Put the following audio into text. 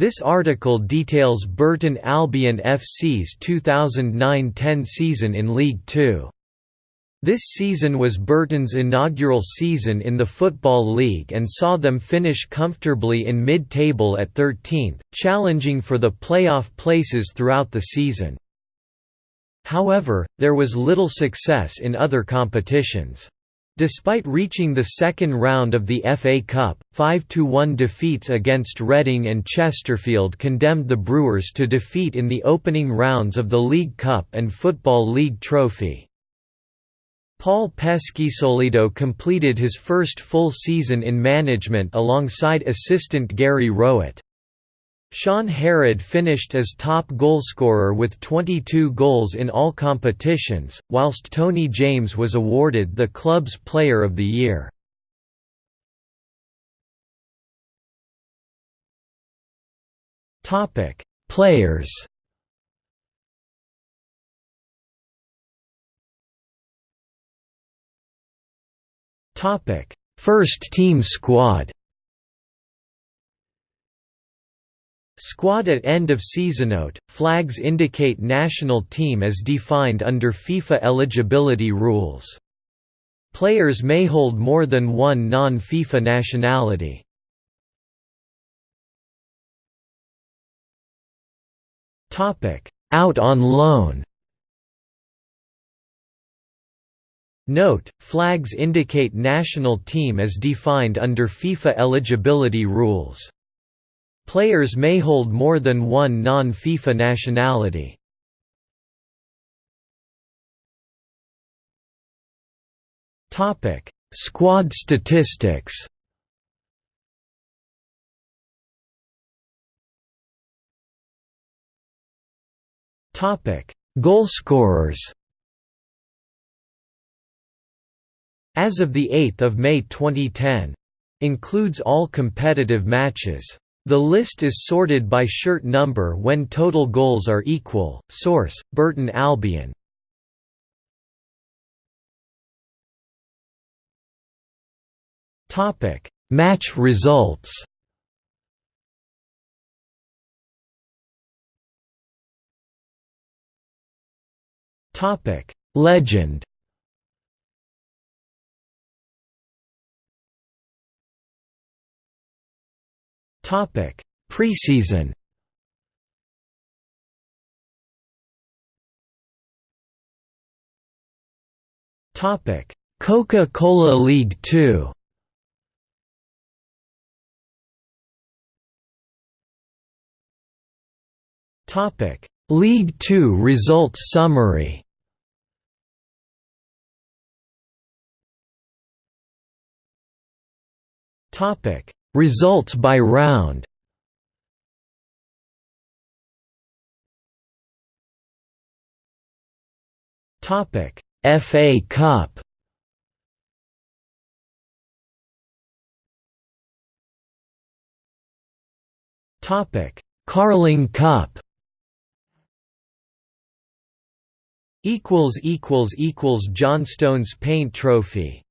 This article details Burton Albion FC's 2009–10 season in League Two. This season was Burton's inaugural season in the Football League and saw them finish comfortably in mid-table at 13th, challenging for the playoff places throughout the season. However, there was little success in other competitions. Despite reaching the second round of the FA Cup, 5–1 defeats against Reading and Chesterfield condemned the Brewers to defeat in the opening rounds of the League Cup and Football League Trophy. Paul Peschisolido completed his first full season in management alongside assistant Gary Rowett. Shaun Harrad finished as top goalscorer with 22 goals in all competitions, whilst Tony James was awarded the club's Player of the Year. Players First team squad Squad at end of season note, flags indicate national team as defined under FIFA eligibility rules. Players may hold more than one non-FIFA nationality. Out on loan Note, flags indicate national team as defined under FIFA eligibility rules. Players may hold more than one non-FIFA nationality. Squad statistics. Topic: Goalscorers. As of the 8th of May 2010, includes all competitive matches. The list is sorted by shirt number when total goals are equal. Source: Burton Albion. Topic: Match results. Topic: Legend. Topic: Preseason. Topic: Coca-Cola League 2. Topic: League 2 results summary. Topic: Results by round Topic: FA Cup. Topic: Carling Cup. Equals equals equals Johnstone's Paint Trophy.